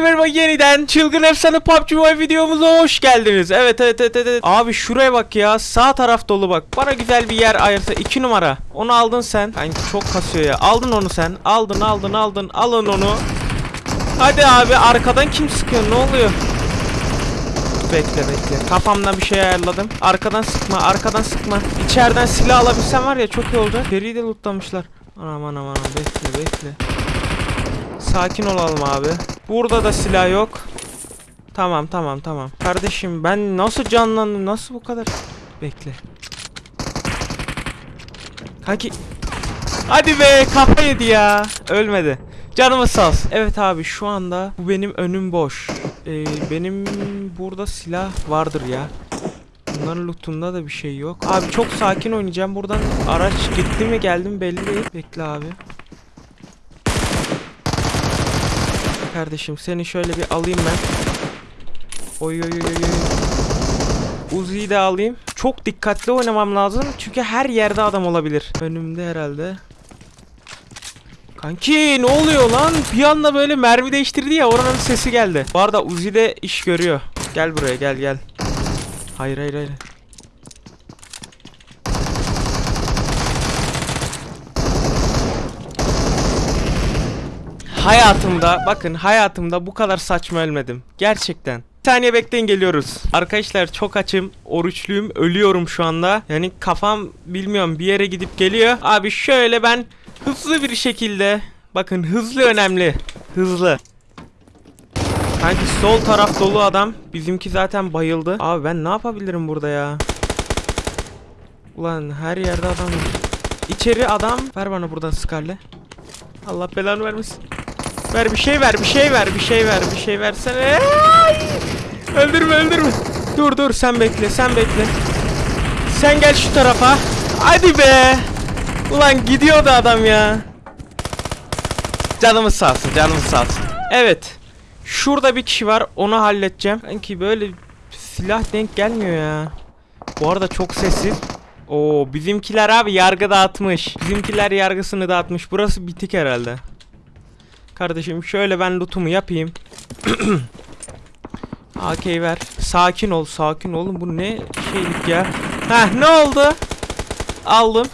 Merhaba yeniden Çılgın Efsane PUBG videomuza hoş geldiniz. Evet evet evet evet. Abi şuraya bak ya sağ taraf dolu bak. Bana güzel bir yer ayırsa 2 numara. Onu aldın sen. Kanki çok kasıyor ya. Aldın onu sen. Aldın aldın aldın. Alın onu. Hadi abi arkadan kim sıkıyor ne oluyor? Bekle bekle. Kafamdan bir şey ayarladım. Arkadan sıkma, arkadan sıkma. İçeriden silah alabilsem var ya çok iyi oldu. Deriyi de lootlamışlar. Anam anam anam bekle bekle. Sakin olalım abi. Burada da silah yok. Tamam tamam tamam. Kardeşim ben nasıl canlandım? Nasıl bu kadar? Bekle. Kanki. Hadi be kafa yedi ya. Ölmedi. Canımız sağ olsun. Evet abi şu anda bu benim önüm boş. Ee, benim burada silah vardır ya. Bunların lootunda da bir şey yok. Abi çok sakin oynayacağım. Buradan araç gitti mi geldi mi belli değil. Bekle abi. Kardeşim seni şöyle bir alayım ben. Oy oy oy oy. Uzi'yi de alayım. Çok dikkatli oynamam lazım. Çünkü her yerde adam olabilir. Önümde herhalde. Kanki ne oluyor lan? Bir anda böyle mermi değiştirdi ya oranın sesi geldi. Bu arada Uzi de iş görüyor. Gel buraya gel gel. Hayır hayır hayır. Hayatımda bakın hayatımda bu kadar saçma ölmedim. Gerçekten. Bir saniye bekleyin geliyoruz. Arkadaşlar çok açım. Oruçluyum. Ölüyorum şu anda. Yani kafam bilmiyorum bir yere gidip geliyor. Abi şöyle ben hızlı bir şekilde bakın hızlı önemli. Hızlı. Sanki sol taraf dolu adam. Bizimki zaten bayıldı. Abi ben ne yapabilirim burada ya? Ulan her yerde adam. İçeri adam. Ver bana buradan Scarlet. Allah belanı vermesin. Ver bir şey ver, bir şey ver, bir şey ver, bir şey versene. Ay! Öldürme, öldürme. Dur dur sen bekle, sen bekle. Sen gel şu tarafa. Hadi be. Ulan gidiyordu adam ya. Canımız sağ olsun, canımız sağ olsun. Evet. Şurada bir kişi var, onu halledeceğim. Sanki böyle silah denk gelmiyor ya. Bu arada çok sessiz. Oo bizimkiler abi yargı dağıtmış. Bizimkiler yargısını dağıtmış. Burası bitik herhalde. Kardeşim şöyle ben lootumu yapayım. AK ver. Sakin ol, sakin olun. Bu ne şeylik ya? Heh ne oldu? Aldım.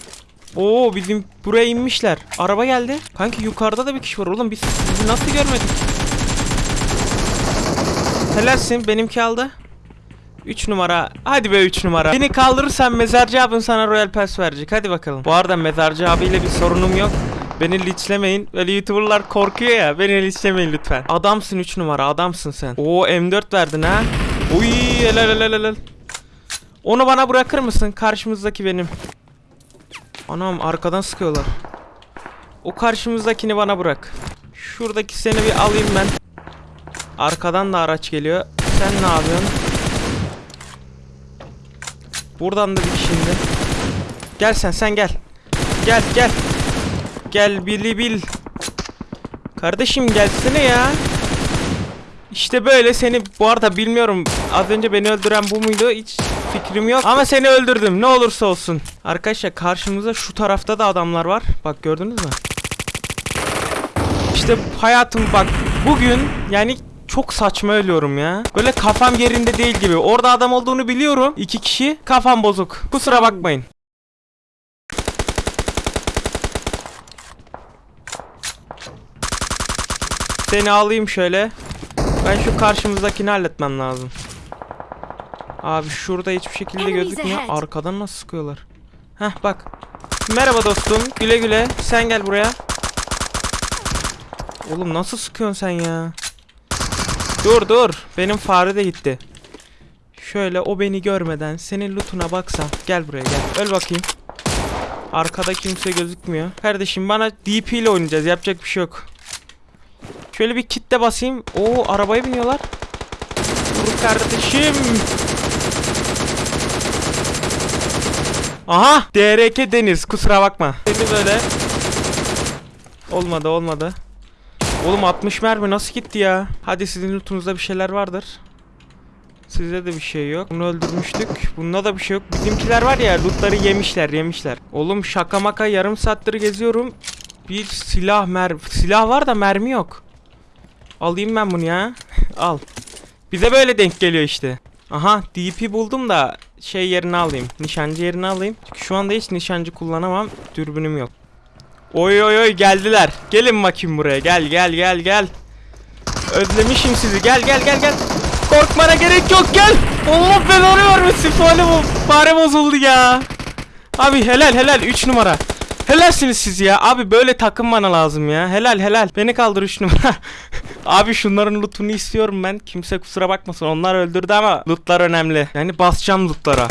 Oo bizim buraya inmişler. Araba geldi. Kanki yukarıda da bir kişi var oğlum. Biz sizi nasıl görmedik? Helalsin benimki aldı. 3 numara. Hadi be 3 numara. Beni kaldırırsan mezarcı abin sana Royal Pass verecek. Hadi bakalım. Bu arada mezarcı abiyle bir sorunum yok. Beni linçlemeyin. Böyle YouTuber'lar korkuyor ya. Beni linçlemeyin lütfen. Adamsın 3 numara. Adamsın sen. Oo M4 verdin ha. Uy helal helal helal. Onu bana bırakır mısın? Karşımızdaki benim. Anam arkadan sıkıyorlar. O karşımızdakini bana bırak. Şuradaki seni bir alayım ben. Arkadan da araç geliyor. Sen ne yapıyorsun? Buradan da bir şimdi. Gel sen sen gel. Gel gel. Gel bili bil. Kardeşim gelsene ya. İşte böyle seni bu arada bilmiyorum. Az önce beni öldüren bu muydu? Hiç fikrim yok. Ama seni öldürdüm. Ne olursa olsun. Arkadaşlar karşımızda şu tarafta da adamlar var. Bak gördünüz mü? İşte hayatım bak bugün yani çok saçma ölüyorum ya. Böyle kafam yerinde değil gibi. Orada adam olduğunu biliyorum. İki kişi kafam bozuk. Kusura bakmayın. Seni alayım şöyle. Ben şu karşımızdakini halletmem lazım. Abi şurada hiçbir şekilde gözükmüyor. Arkadan nasıl sıkıyorlar? Heh bak. Merhaba dostum. Güle güle. Sen gel buraya. Oğlum nasıl sıkıyorsun sen ya? Dur dur. Benim fare de gitti. Şöyle o beni görmeden senin lootuna baksam. Gel buraya gel. Öl bakayım. Arkada kimse gözükmüyor. Kardeşim bana DP ile oynayacağız. Yapacak bir şey yok. Şöyle bir kitle basayım. Oo arabaya biniyorlar. Dur kardeşim. Aha! DRK Deniz kusura bakma. Seni böyle. Olmadı olmadı. Oğlum 60 mermi nasıl gitti ya? Hadi sizin lootunuzda bir şeyler vardır. Sizde de bir şey yok. Bunu öldürmüştük. Bunda da bir şey yok. Bizimkiler var ya lootları yemişler yemişler. Oğlum şaka maka yarım saattir geziyorum. Bir silah mer silah var da mermi yok. Alayım ben bunu ya. Al. Bize böyle denk geliyor işte. Aha DP buldum da şey yerini alayım. Nişancı yerini alayım. Çünkü şu anda hiç nişancı kullanamam. Dürbünüm yok. Oy oy oy geldiler. Gelin bakayım buraya. Gel gel gel gel. Özlemişim sizi. Gel gel gel gel. Korkmana gerek yok gel. Allah belanı vermesin. Fare, fare bozuldu ya. Abi helal helal 3 numara. Helalsiniz siz ya. Abi böyle takım bana lazım ya. Helal helal. Beni kaldır 3 numara. Abi şunların lootunu istiyorum ben. Kimse kusura bakmasın. Onlar öldürdü ama lootlar önemli. Yani basacağım lootlara.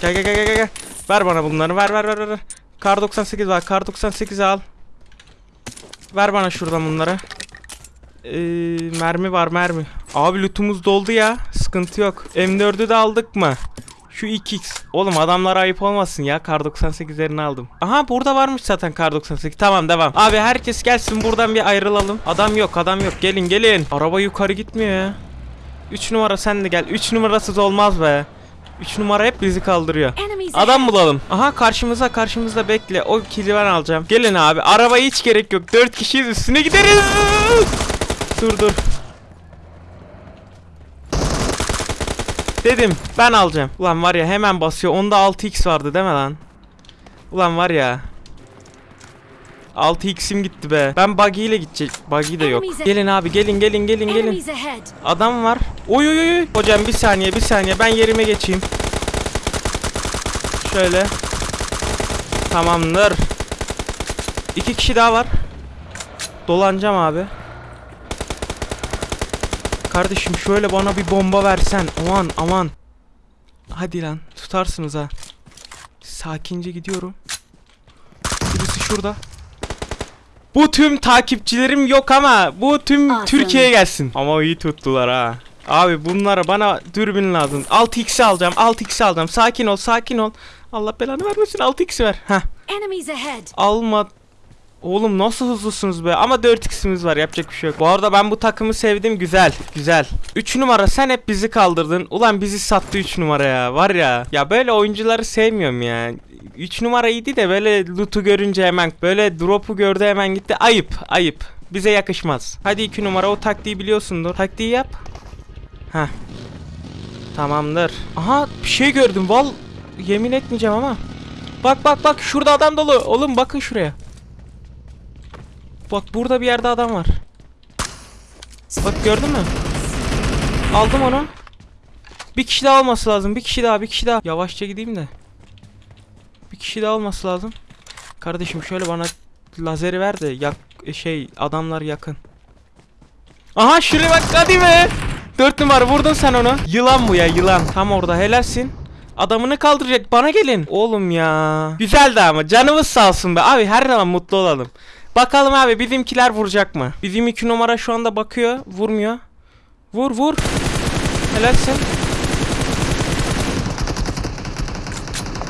Gel gel gel gel gel. Ver bana bunları. Ver ver ver ver. Kar 98 var. Kar 98 al. Ver bana şuradan bunları. Ee, mermi var mermi. Abi lootumuz doldu ya. Sıkıntı yok. M4'ü de aldık mı? Şu 2x. Oğlum adamlara ayıp olmasın ya. Kar 98'lerini aldım. Aha burada varmış zaten Kar 98. Tamam devam. Abi herkes gelsin buradan bir ayrılalım. Adam yok adam yok. Gelin gelin. Araba yukarı gitmiyor ya. 3 numara sen de gel. 3 numarasız olmaz be. 3 numara hep bizi kaldırıyor. Adam bulalım. Aha karşımıza karşımızda bekle. O kili ben alacağım. Gelin abi. Arabaya hiç gerek yok. 4 kişiyiz üstüne gideriz. Dur dur. Dedim ben alacağım. Ulan var ya hemen basıyor. Onda 6x vardı değil mi lan? Ulan var ya. 6x'im gitti be. Ben buggy ile gidecek. Buggy de yok. Gelin abi gelin gelin gelin gelin. Adam var. Oy oy oy. Hocam bir saniye bir saniye ben yerime geçeyim. Şöyle. Tamamdır. İki kişi daha var. Dolanacağım abi. Kardeşim şöyle bana bir bomba versen. Aman aman. Hadi lan tutarsınız ha. Sakince gidiyorum. Birisi şurada. Bu tüm takipçilerim yok ama bu tüm Awesome. Türkiye'ye gelsin. Ama iyi tuttular ha. Abi bunlara bana dürbün lazım. 6x alacağım. 6x alacağım. Sakin ol, sakin ol. Allah belanı vermesin. 6x ver. Heh. Alma. Oğlum nasıl hızlısınız be? Ama 4x'imiz var. Yapacak bir şey yok. Bu arada ben bu takımı sevdim. Güzel. Güzel. 3 numara sen hep bizi kaldırdın. Ulan bizi sattı 3 numara ya. Var ya. Ya böyle oyuncuları sevmiyorum ya. 3 numara iyiydi de böyle loot'u görünce hemen böyle drop'u gördü hemen gitti. Ayıp. Ayıp. Bize yakışmaz. Hadi 2 numara o taktiği biliyorsundur. Taktiği yap. Heh. Tamamdır. Aha bir şey gördüm. Val yemin etmeyeceğim ama. Bak bak bak şurada adam dolu. Oğlum bakın şuraya. Bak burada bir yerde adam var. Bak gördün mü? Aldım onu. Bir kişi daha olması lazım. Bir kişi daha, bir kişi daha. Yavaşça gideyim de. Bir kişi daha olması lazım. Kardeşim şöyle bana lazeri ver de yak şey adamlar yakın. Aha şuraya bak hadi be. Dört numara vurdun sen onu. Yılan bu ya yılan. Tam orada helalsin. Adamını kaldıracak bana gelin. Oğlum ya. Güzeldi ama canımız sağ olsun be. Abi her zaman mutlu olalım. Bakalım abi bizimkiler vuracak mı? Bizim iki numara şu anda bakıyor. Vurmuyor. Vur vur. Helalsin.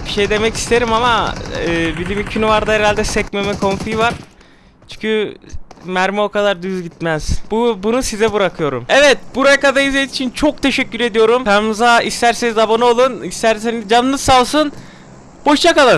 Bir şey demek isterim ama e, bizim iki numarada herhalde sekmeme konfiği var. Çünkü mermi o kadar düz gitmez. Bu bunu size bırakıyorum. Evet, buraya kadar izlediğiniz için çok teşekkür ediyorum. Kanalımıza isterseniz abone olun, isterseniz canınız sağ olsun. Hoşça kalın.